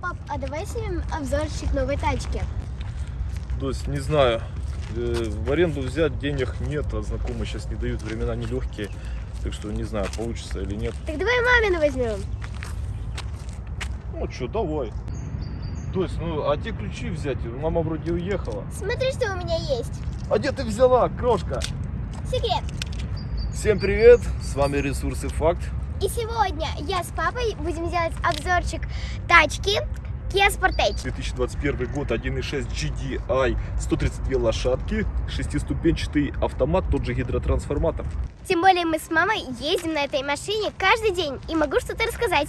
Пап, а давай снимем обзорчик новой тачки. То есть, не знаю, э, в аренду взять денег нет, а знакомые сейчас не дают, времена нелегкие. Так что не знаю, получится или нет. Так давай мамину возьмем. Ну что, давай. То есть, ну, а те ключи взять? Мама вроде уехала. Смотри, что у меня есть. А где ты взяла, крошка? Секрет. Всем привет, с вами Ресурсы Факт. И сегодня я с папой будем делать обзорчик тачки Kia Sportage. 2021 год, 1.6 GDI, 132 лошадки, шестиступенчатый автомат, тот же гидротрансформатор. Тем более мы с мамой ездим на этой машине каждый день и могу что-то рассказать.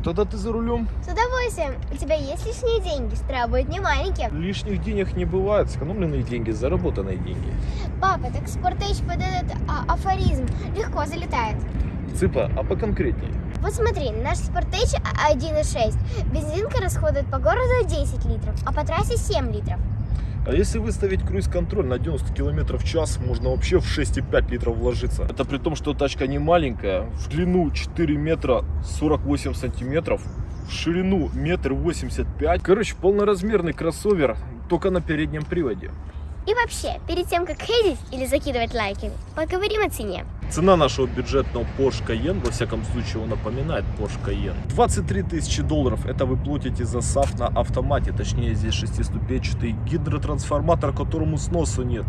Что, тогда ты за рулем? С удовольствием. У тебя есть лишние деньги? Штраф будет не маленький. Лишних денег не бывает, сэкономленные деньги, заработанные деньги. Папа, так Sportage под этот а, афоризм легко залетает. Цыпа, а поконкретнее? Вот смотри, наш Sportage 1.6. Бензинка расходует по городу 10 литров, а по трассе 7 литров. А если выставить круиз-контроль на 90 км в час, можно вообще в 6,5 литров вложиться. Это при том, что тачка не маленькая, в длину 4 метра 48 сантиметров, в ширину метр 85. Короче, полноразмерный кроссовер, только на переднем приводе. И вообще, перед тем, как хейтить или закидывать лайками, поговорим о цене. Цена нашего бюджетного Porsche Cayenne, во всяком случае, он напоминает Porsche Cayenne. 23 тысячи долларов, это вы платите за SAF на автомате, точнее здесь шестиступенчатый гидротрансформатор, которому сносу нет.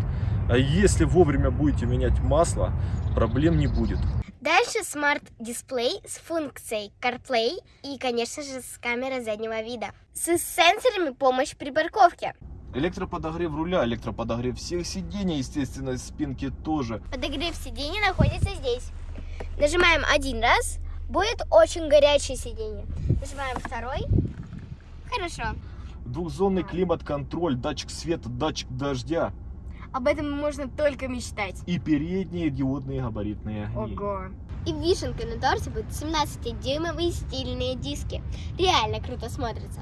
А если вовремя будете менять масло, проблем не будет. Дальше смарт-дисплей с функцией CarPlay и, конечно же, с камерой заднего вида. С сенсорами помощь при парковке. Электроподогрев руля, электроподогрев всех сидений, естественно, спинки тоже. Подогрев сиденья находится здесь. Нажимаем один раз, будет очень горячее сиденье. Нажимаем второй. Хорошо. Двухзонный климат-контроль, датчик света, датчик дождя Об этом можно только мечтать. и передние диодные габаритные огни. Ого. И вишенкой на торте будут 17-дюймовые стильные диски. Реально круто смотрится.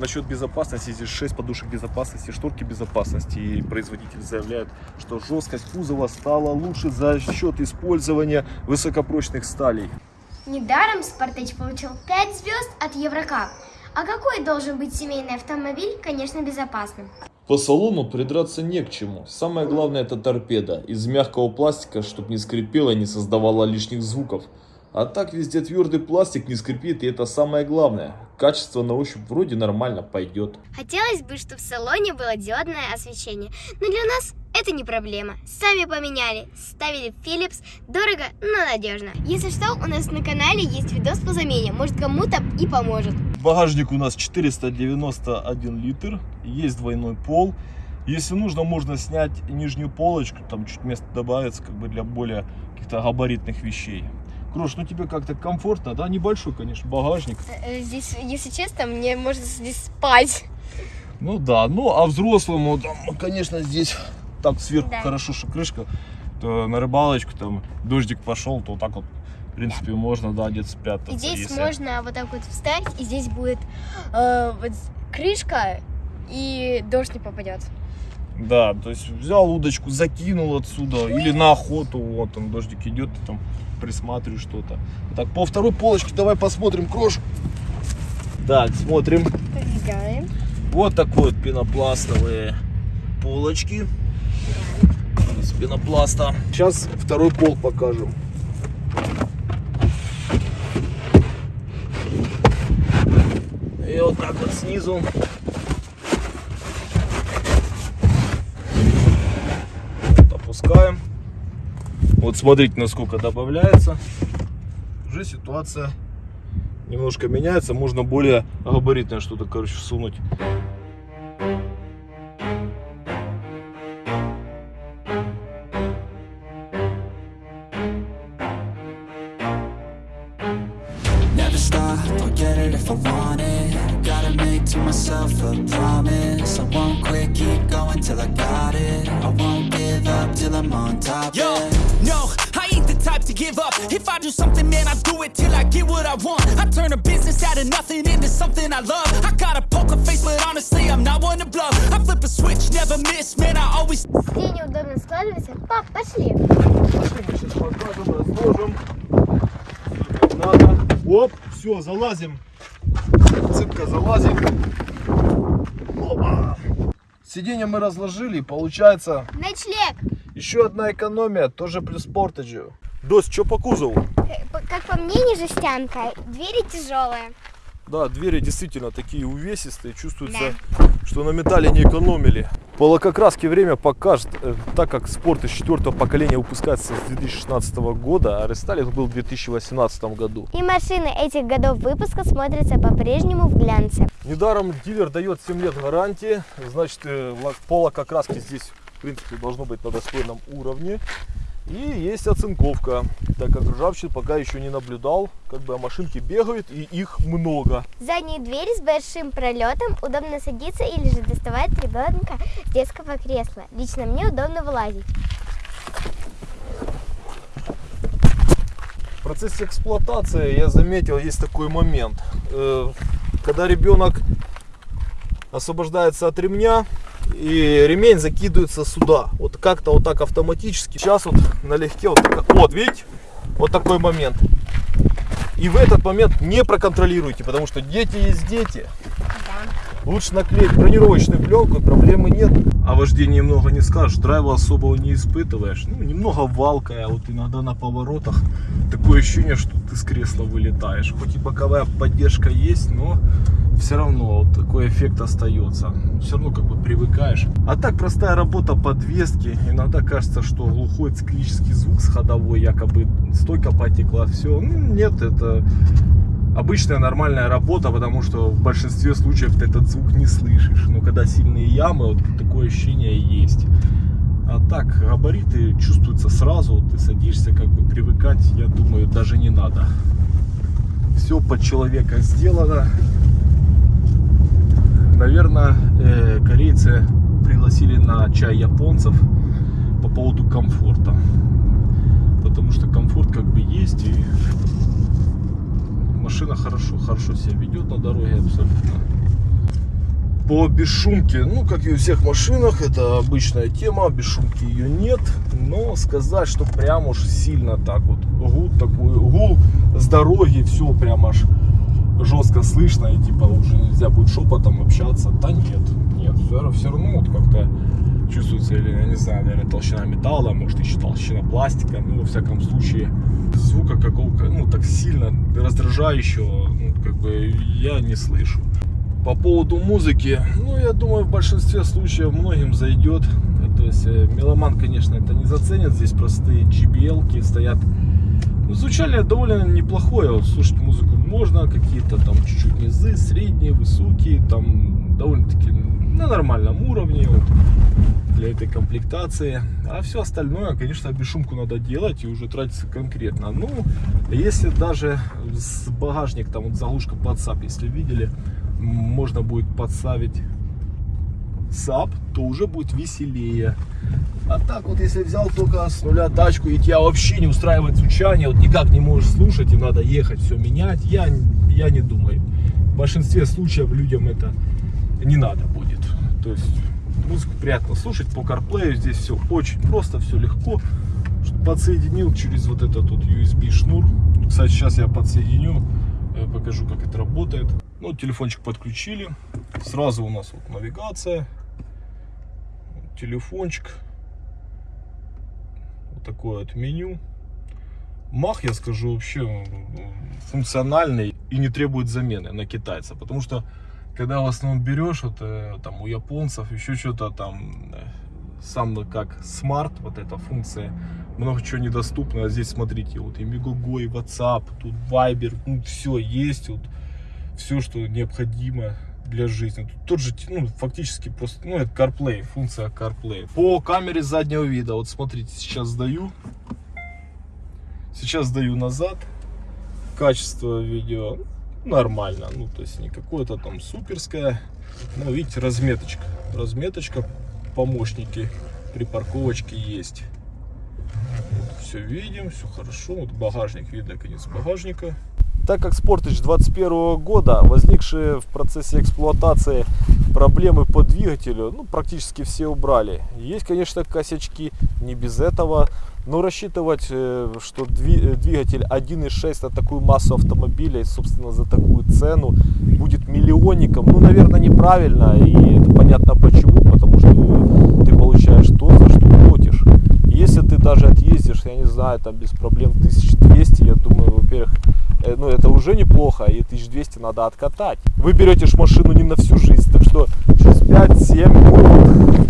Насчет безопасности, здесь 6 подушек безопасности, шторки безопасности. И производитель заявляет, что жесткость кузова стала лучше за счет использования высокопрочных сталей. Недаром Спартач получил 5 звезд от Еврокап. А какой должен быть семейный автомобиль, конечно, безопасным? По салону придраться не к чему. Самое главное это торпеда. Из мягкого пластика, чтобы не скрипела и не создавала лишних звуков. А так везде твердый пластик не скрипит и это самое главное. Качество на ощупь вроде нормально пойдет. Хотелось бы, чтобы в салоне было диодное освещение, но для нас это не проблема. Сами поменяли, ставили Philips, дорого, но надежно. Если что, у нас на канале есть видос по замене, может кому-то и поможет. Багажник у нас 491 литр, есть двойной пол. Если нужно, можно снять нижнюю полочку, там чуть места добавится, как бы для более каких-то габаритных вещей. Крош, ну тебе как-то комфортно, да? Небольшой, конечно, багажник. Здесь, если честно, мне можно здесь спать. Ну да, ну а взрослому, там, конечно, здесь так сверху Да. хорошо, что крышка, то на рыбалочку, там, дождик пошел, то вот так вот, в принципе, можно, да, где-то спрятаться. И здесь если- можно вот так вот встать, и здесь будет э, вот крышка, и дождь не попадет. Да, то есть взял удочку, закинул отсюда, или на охоту, вот там дождик идет, ты там присматриваешь что-то. Так, по второй полочке давай посмотрим, крош. Так, смотрим. Подвигаем. Вот такой вот пенопластовые полочки из пенопласта. Сейчас второй пол покажем. И вот так вот снизу. Вот смотрите, насколько добавляется. Уже ситуация немножко меняется. Можно более габаритное что-то, короче, всунуть. Till I'm on top. Give up. If I do something, man, I do it till I get what I want. I turn a business out of nothing into something I love. I got a poker face, but honestly, I'm not one to bluff. I flip a switch, never miss, man, I always. Где неудобно складывается. Пап, пошли. Сейчас покажем, разложим. Как надо. Оп, все, залазим. Цыпка, залазим. Опа. Сиденье мы разложили, получается Ночлег. еще одна экономия, тоже плюс портеджио. Дось, что по кузову? Как по мне, не жестянка. Двери тяжелые. Да, двери действительно такие увесистые, чувствуется, что на металле не экономили. По лакокраске время покажет, э, так как спорт из четвертого поколения выпускается с 2016 года, а рестайлинг был в 2018 году. И машины этих годов выпуска смотрятся по-прежнему в глянце. Недаром дилер дает 7 лет гарантии, значит э, по лакокраске здесь в принципе должно быть на достойном уровне. И есть оцинковка, так как ржавчин пока еще не наблюдал, как бы а машинки бегают и их много. Задние двери с большим пролетом, удобно садиться или же доставать ребенка с детского кресла. Лично мне удобно вылазить. В процессе эксплуатации я заметил, есть такой момент. Э, Когда ребенок освобождается от ремня, и ремень закидывается сюда. Вот как-то вот так автоматически. Сейчас вот налегке вот вот видите, вот такой момент. И в этот момент не проконтролируйте, потому что дети есть дети. Лучше наклеить бронировочную пленку, проблемы нет. О вождении много не скажешь, драйва особого не испытываешь. Ну, немного валкая, вот иногда на поворотах такое ощущение, что ты с кресла вылетаешь. Хоть и боковая поддержка есть, но все равно вот такой эффект остается. Все равно как бы привыкаешь. А так простая работа подвески. Иногда кажется, что глухой циклический звук с ходовой, якобы стойка потекла, все. Ну, нет, это обычная нормальная работа, потому что в большинстве случаев ты этот звук не слышишь. Но когда сильные ямы, вот такое ощущение есть. А так, габариты чувствуются сразу, ты садишься, как бы привыкать, я думаю, даже не надо. Все под человека сделано. Наверное, э, корейцы пригласили на чай японцев по поводу комфорта. Потому что комфорт как бы есть и машина хорошо, хорошо себя ведет на дороге абсолютно. По бесшумке, ну как и у всех машинах, это обычная тема, бесшумки ее нет, но сказать, что прям уж сильно так вот гул такой, гул с дороги, все прям аж жестко слышно и типа уже нельзя будет шепотом общаться, да нет, нет, все, все равно вот как-то чувствуется, или я не знаю, наверное, толщина металла, может еще толщина пластика, ну во всяком случае звука какого-то, ну так сильно раздражающего, ну, как бы я не слышу. По поводу музыки, ну я думаю в большинстве случаев многим зайдет. То есть э, меломан, конечно, это не заценит. Здесь простые JBL стоят. Ну, звучание довольно неплохое. Вот слушать музыку какие-то там чуть-чуть низы, средние, высокие, там довольно-таки на нормальном уровне вот, для этой комплектации. А все остальное, конечно, бесшумку надо делать и уже тратиться конкретно. Ну, если даже с багажник, там вот заглушка под если видели, можно будет подставить саб, то уже будет веселее. А так вот, если взял только с нуля тачку и тебя вообще не устраивает звучание, вот никак не можешь слушать и надо ехать, все менять, я, я не думаю. В большинстве случаев людям это не надо будет. То есть музыку приятно слушать по CarPlay, здесь все очень просто, все легко. Подсоединил через вот этот вот USB шнур. Кстати, сейчас я подсоединю, покажу, как это работает. Ну, телефончик подключили. Сразу у нас вот навигация, телефончик. Вот такое вот меню. Мах, я скажу, вообще функциональный и не требует замены на китайца. Потому что, когда в основном берешь, вот, э, там у японцев еще что-то там, э, сам как смарт, вот эта функция, много чего недоступно. А здесь, смотрите, вот и Мегаго, и WhatsApp, тут Viber, ну, все есть, вот, все, что необходимо для жизни. Тут тот же, ну, фактически просто, ну, это CarPlay, функция CarPlay. По камере заднего вида, вот смотрите, сейчас сдаю. Сейчас сдаю назад. Качество видео нормально. Ну, то есть не какое-то там суперское. Но видите, разметочка. Разметочка, помощники при парковочке есть. все видим, все хорошо. Вот багажник, видно конец багажника. Так как Sportage 21 года, возникшие в процессе эксплуатации проблемы по двигателю, ну, практически все убрали. Есть, конечно, косячки, не без этого, но рассчитывать, э, что э, двигатель 1.6 на такую массу автомобилей, собственно, за такую цену будет миллионником, ну, наверное, неправильно, и это понятно почему, потому что ты получаешь то, за что платишь. Если ты даже отъездишь, я не знаю, там без проблем 1200, я думаю, во-первых, ну это уже неплохо, и 1200 надо откатать. Вы берете ж машину не на всю жизнь, так что через 5-7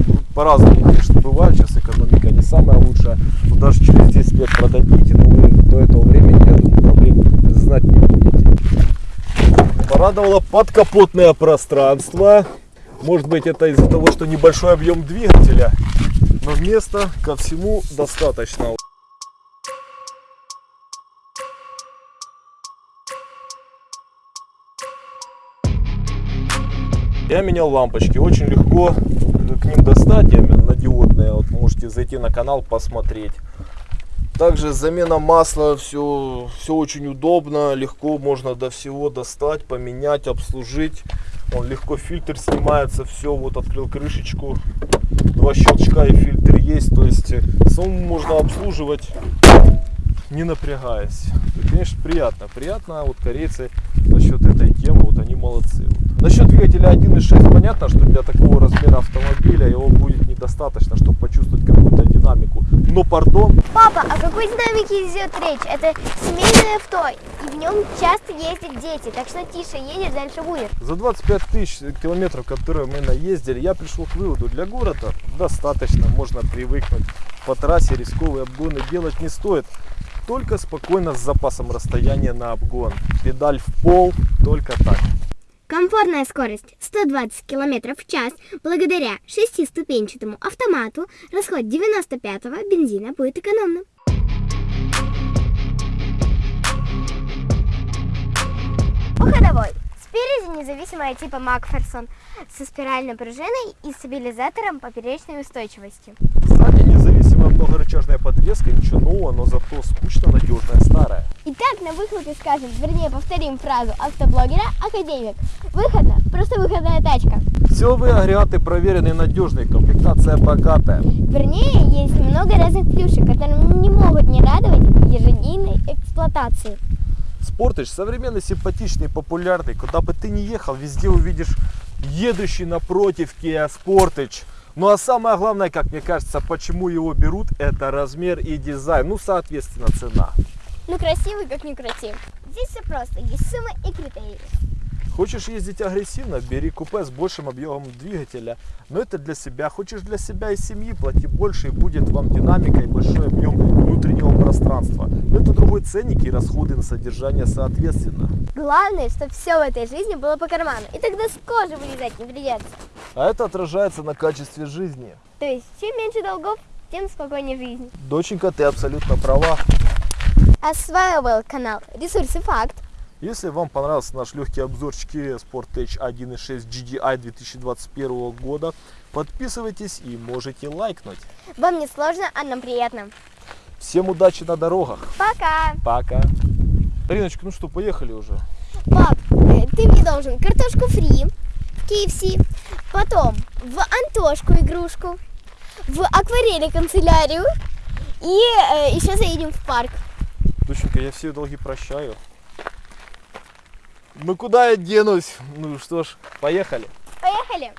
ну, по-разному, конечно, бывает, сейчас экономика не самая лучшая, но даже через 10 лет продадите, но вы до этого времени, я думаю, проблем знать не будете. Порадовало подкапотное пространство. Может быть это из-за того, что небольшой объем двигателя, но места ко всему достаточно. Я менял лампочки, очень легко к ним достать, именно на диодные, вот можете зайти на канал посмотреть. Также замена масла, все, все очень удобно, легко можно до всего достать, поменять, обслужить. Он легко фильтр снимается, все, вот открыл крышечку, два щелчка и фильтр есть, то есть э, самому можно обслуживать не напрягаясь. И, конечно, приятно. Приятно, вот корейцы насчет этой темы, вот они молодцы. Насчет двигателя 1.6 понятно, что для такого размера автомобиля его будет недостаточно, чтобы почувствовать какую-то динамику. Но, пардон, Папа, о какой динамике идет речь? Это семейное авто, и в нем часто ездят дети, так что тише едет, дальше будет. за 25 тысяч километров, которые мы наездили, я пришел к выводу, для города достаточно, можно привыкнуть. По трассе рисковые обгоны делать не стоит. Только спокойно с запасом расстояния на обгон. Педаль в пол, только так. Комфортная скорость 120 км в час благодаря шестиступенчатому автомату. Расход 95-го бензина будет экономным. По ходовой. Спереди независимая типа Макферсон со спиральной пружиной и стабилизатором поперечной устойчивости. Независимая многорычажная подвеска, ничего нового, но зато скучно надежная старая. Итак, на выхлопе скажем, вернее повторим фразу автоблогера Академик. Выходно, просто выходная тачка. Силовые агрегаты проверенные, надежные, комплектация богатая. Вернее, есть много разных плюшек, которые не могут не радовать ежедневной эксплуатации. Спортыч современный, симпатичный, популярный. Куда бы ты ни ехал, везде увидишь едущий напротив Kia Sportage. Ну а самое главное, как мне кажется, почему его берут, это размер и дизайн. Ну, соответственно, цена. Ну, красивый, как не красив. Здесь все просто, есть сумма и критерии. Хочешь ездить агрессивно, бери купе с большим объемом двигателя. Но это для себя. Хочешь для себя и семьи, плати больше и будет вам динамика и большой объем внутреннего пространства. Но это другой ценник и расходы на содержание соответственно. Главное, чтобы все в этой жизни было по карману. И тогда с кожи вылезать не придется. А это отражается на качестве жизни. То есть, чем меньше долгов, тем спокойнее жизнь. Доченька, ты абсолютно права. Осваивал канал Ресурсы Факт. Если вам понравился наш легкий обзорчик Kia Sportage 1.6 GDI 2021 года, подписывайтесь и можете лайкнуть. Вам не сложно, а нам приятно. Всем удачи на дорогах. Пока! Пока. Риночка, ну что, поехали уже. Пап, э, ты мне должен картошку фри в KFC, потом в Антошку игрушку, в акварели канцелярию и э, еще заедем в парк. Доченька, я все долги прощаю. Ну куда я денусь? Ну что ж, поехали. Поехали!